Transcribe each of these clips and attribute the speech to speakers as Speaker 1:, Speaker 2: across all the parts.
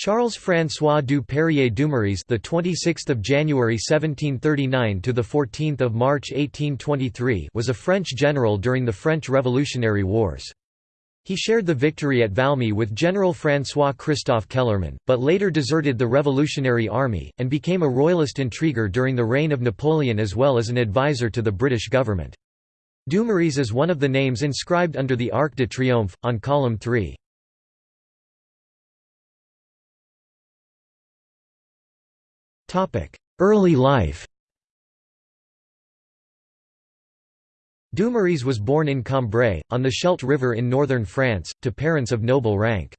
Speaker 1: Charles-François du Perrier Dumouriez, the 26th of January 1739 to the 14th of March 1823, was a French general during the French Revolutionary Wars. He shared the victory at Valmy with General François Christophe Kellermann, but later deserted the Revolutionary Army, and became a royalist intriguer during the reign of Napoleon as well as an advisor to the British government. Dumouriez is one of the names inscribed under the Arc de Triomphe, on column 3. Early life Dumouriez was born in Cambrai, on the Scheldt River in northern France, to parents of noble rank.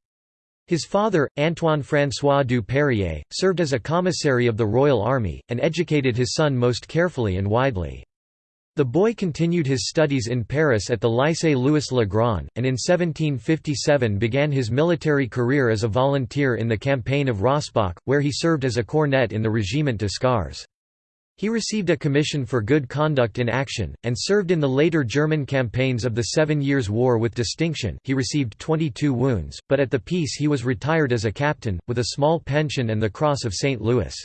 Speaker 1: His father, Antoine François du Perrier, served as a commissary of the Royal Army, and educated his son most carefully and widely. The boy continued his studies in Paris at the Lycée Louis le Grand, and in 1757 began his military career as a volunteer in the campaign of Rossbach, where he served as a cornet in the Regiment de Scars. He received a commission for good conduct in action, and served in the later German campaigns of the Seven Years' War with distinction he received 22 wounds, but at the peace he was retired as a captain, with a small pension and the Cross of St. Louis.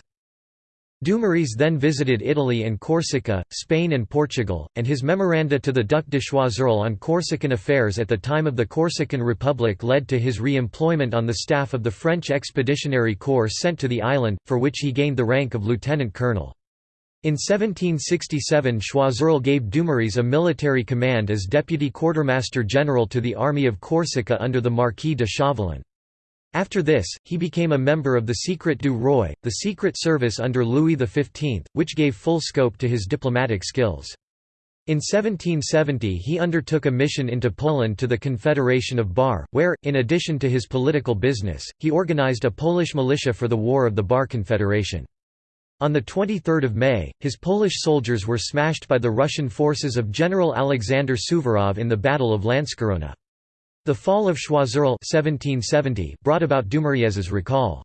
Speaker 1: Dumouriez then visited Italy and Corsica, Spain and Portugal, and his memoranda to the Duc de Choiseul on Corsican affairs at the time of the Corsican Republic led to his re-employment on the staff of the French Expeditionary Corps sent to the island, for which he gained the rank of lieutenant colonel. In 1767 Choiseul gave Dumouriez a military command as deputy quartermaster general to the army of Corsica under the Marquis de Chauvelin. After this, he became a member of the Secret du Roi, the secret service under Louis XV, which gave full scope to his diplomatic skills. In 1770 he undertook a mission into Poland to the Confederation of Bar, where, in addition to his political business, he organized a Polish militia for the War of the Bar Confederation. On 23 May, his Polish soldiers were smashed by the Russian forces of General Alexander Suvorov in the Battle of Lanckorona. The fall of Choiseul 1770 brought about Dumouriez's recall.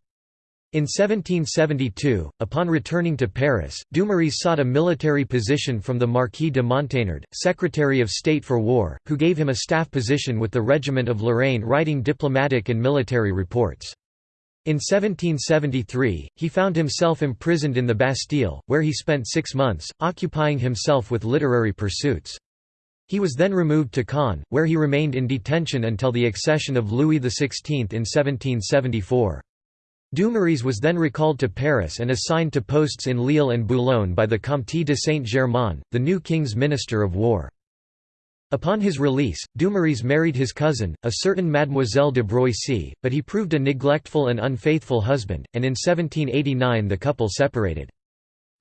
Speaker 1: In 1772, upon returning to Paris, Dumouriez sought a military position from the Marquis de Monteynard, Secretary of State for War, who gave him a staff position with the Regiment of Lorraine writing diplomatic and military reports. In 1773, he found himself imprisoned in the Bastille, where he spent six months, occupying himself with literary pursuits. He was then removed to Caen, where he remained in detention until the accession of Louis XVI in 1774. Dumouriez was then recalled to Paris and assigned to posts in Lille and Boulogne by the Comte de Saint-Germain, the new king's minister of war. Upon his release, Dumouriez married his cousin, a certain Mademoiselle de Broissy, but he proved a neglectful and unfaithful husband, and in 1789 the couple separated.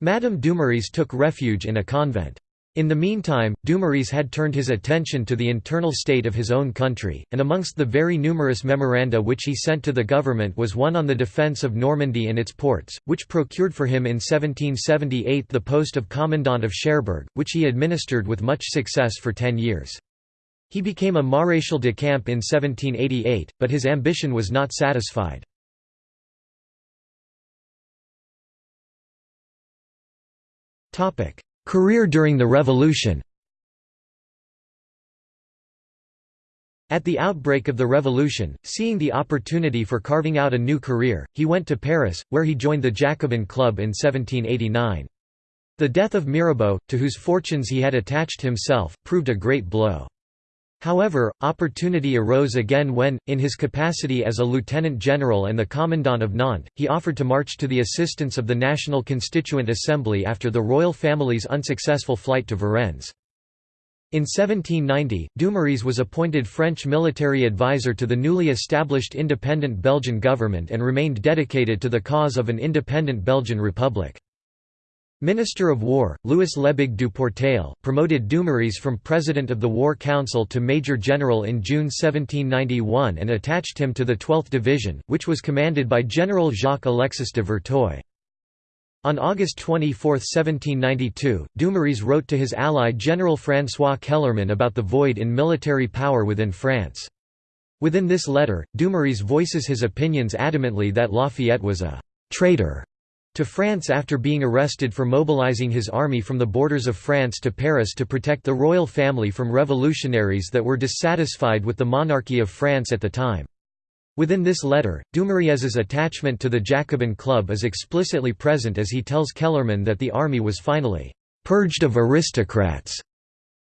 Speaker 1: Madame Dumouriez took refuge in a convent. In the meantime, Dumouriez had turned his attention to the internal state of his own country, and amongst the very numerous memoranda which he sent to the government was one on the defence of Normandy and its ports, which procured for him in 1778 the post of Commandant of Cherbourg, which he administered with much success for ten years. He became a Maréchal de Camp in 1788, but his ambition was not satisfied. Topic: Career during the Revolution At the outbreak of the Revolution, seeing the opportunity for carving out a new career, he went to Paris, where he joined the Jacobin Club in 1789. The death of Mirabeau, to whose fortunes he had attached himself, proved a great blow. However, opportunity arose again when, in his capacity as a lieutenant general and the commandant of Nantes, he offered to march to the assistance of the National Constituent Assembly after the royal family's unsuccessful flight to Varennes. In 1790, Dumouriez was appointed French military advisor to the newly established independent Belgian government and remained dedicated to the cause of an independent Belgian republic. Minister of War, Louis Lebègue du Portail, promoted Dumouriez from President of the War Council to Major General in June 1791 and attached him to the 12th Division, which was commanded by General Jacques-Alexis de Verteuil. On August 24, 1792, Dumouriez wrote to his ally General François Kellermann about the void in military power within France. Within this letter, Dumouriez voices his opinions adamantly that Lafayette was a «traitor» to France after being arrested for mobilizing his army from the borders of France to Paris to protect the royal family from revolutionaries that were dissatisfied with the monarchy of France at the time. Within this letter, Dumouriez's attachment to the Jacobin Club is explicitly present as he tells Kellermann that the army was finally «purged of aristocrats»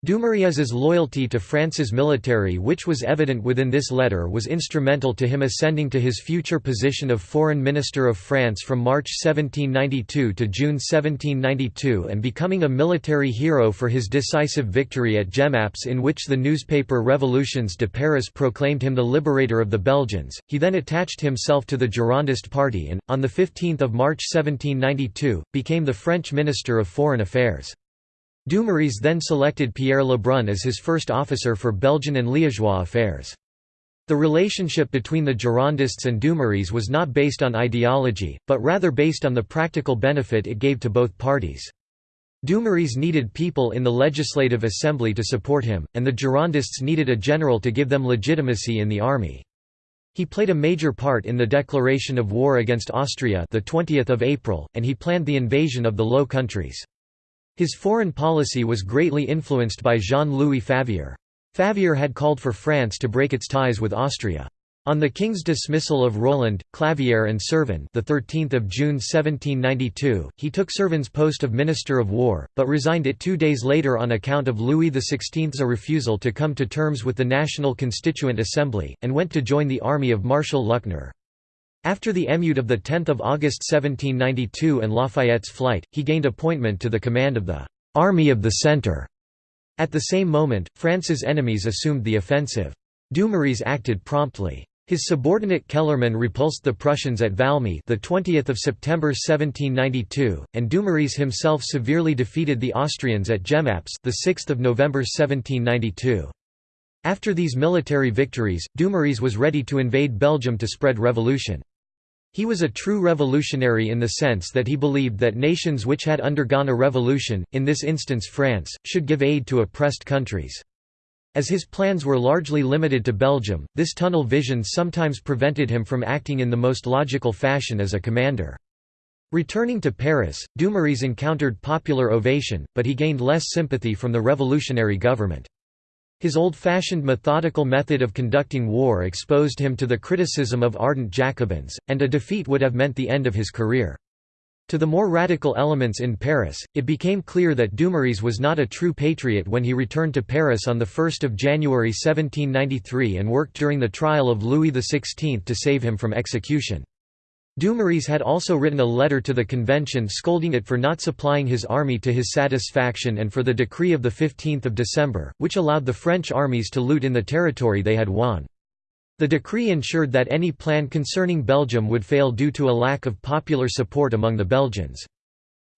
Speaker 1: Dumouriez's loyalty to France's military which was evident within this letter was instrumental to him ascending to his future position of Foreign Minister of France from March 1792 to June 1792 and becoming a military hero for his decisive victory at Jemappes in which the newspaper Revolutions de Paris proclaimed him the liberator of the Belgians. He then attached himself to the Girondist party and, on 15 March 1792, became the French Minister of Foreign Affairs. Dumouriez then selected Pierre Lebrun as his first officer for Belgian and Liégeois affairs. The relationship between the Girondists and Dumouriez was not based on ideology, but rather based on the practical benefit it gave to both parties. Dumouriez needed people in the Legislative Assembly to support him, and the Girondists needed a general to give them legitimacy in the army. He played a major part in the declaration of war against Austria the 20th of April, and he planned the invasion of the Low Countries. His foreign policy was greatly influenced by Jean-Louis Favier. Favier had called for France to break its ties with Austria. On the king's dismissal of Roland, Clavière and Servan the 13th of June 1792, he took Servan's post of Minister of War, but resigned it two days later on account of Louis XVI's refusal to come to terms with the National Constituent Assembly, and went to join the army of Marshal Luckner. After the émeute of 10 August 1792 and Lafayette's flight, he gained appointment to the command of the «Army of the Centre». At the same moment, France's enemies assumed the offensive. Dumouriez acted promptly. His subordinate Kellermann repulsed the Prussians at Valmy the 20th of September 1792, and Dumouriez himself severely defeated the Austrians at Jemappes the 6th of November 1792. After these military victories, Dumouriez was ready to invade Belgium to spread revolution. He was a true revolutionary in the sense that he believed that nations which had undergone a revolution, in this instance France, should give aid to oppressed countries. As his plans were largely limited to Belgium, this tunnel vision sometimes prevented him from acting in the most logical fashion as a commander. Returning to Paris, Dumouriez encountered popular ovation, but he gained less sympathy from the revolutionary government. His old-fashioned methodical method of conducting war exposed him to the criticism of ardent Jacobins, and a defeat would have meant the end of his career. To the more radical elements in Paris, it became clear that Dumouriez was not a true patriot when he returned to Paris on 1 January 1793 and worked during the trial of Louis XVI to save him from execution. Dumouriez had also written a letter to the convention scolding it for not supplying his army to his satisfaction and for the decree of 15 December, which allowed the French armies to loot in the territory they had won. The decree ensured that any plan concerning Belgium would fail due to a lack of popular support among the Belgians.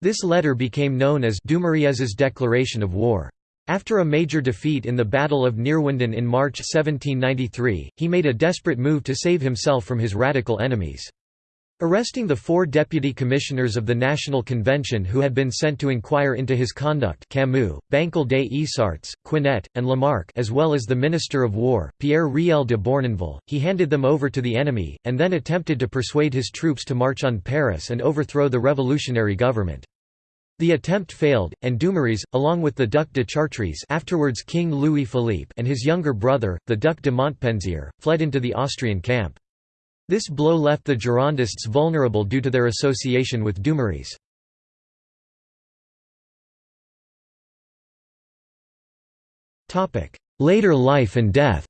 Speaker 1: This letter became known as Dumouriez's declaration of war. After a major defeat in the Battle of Neerwinden in March 1793, he made a desperate move to save himself from his radical enemies. Arresting the four deputy commissioners of the National Convention who had been sent to inquire into his conduct Camus, Bancal des Issarts, Quinette, and Lamarque as well as the Minister of War, Pierre Riel de Beurnonville, he handed them over to the enemy, and then attempted to persuade his troops to march on Paris and overthrow the revolutionary government. The attempt failed, and Dumouriez, along with the Duc de Chartres afterwards King Louis Philippe and his younger brother, the Duc de Montpensier, fled into the Austrian camp. This blow left the Girondists vulnerable due to their association with Dumouriez. Later life and death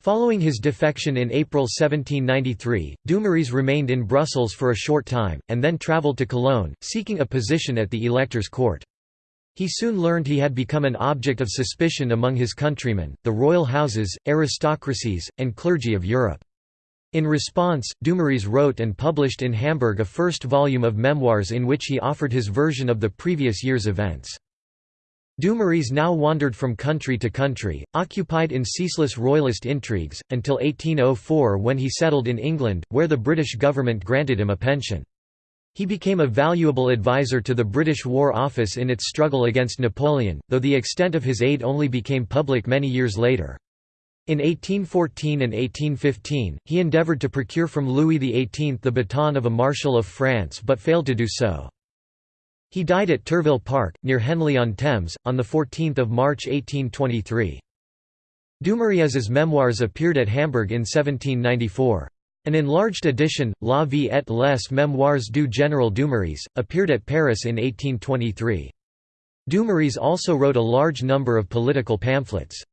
Speaker 1: Following his defection in April 1793, Dumouriez remained in Brussels for a short time, and then travelled to Cologne, seeking a position at the elector's court. He soon learned he had become an object of suspicion among his countrymen, the royal houses, aristocracies, and clergy of Europe. In response, Dumouriez wrote and published in Hamburg a first volume of memoirs in which he offered his version of the previous year's events. Dumouriez now wandered from country to country, occupied in ceaseless royalist intrigues, until 1804 when he settled in England, where the British government granted him a pension. He became a valuable advisor to the British War Office in its struggle against Napoleon, though the extent of his aid only became public many years later. In 1814 and 1815, he endeavoured to procure from Louis XVIII the baton of a Marshal of France but failed to do so. He died at Turville Park, near Henley-on-Thames, on 14 March 1823. Dumouriez's memoirs appeared at Hamburg in 1794. An enlarged edition, La vie et les mémoires du général Dumouriez, appeared at Paris in 1823. Dumouriez also wrote a large number of political pamphlets.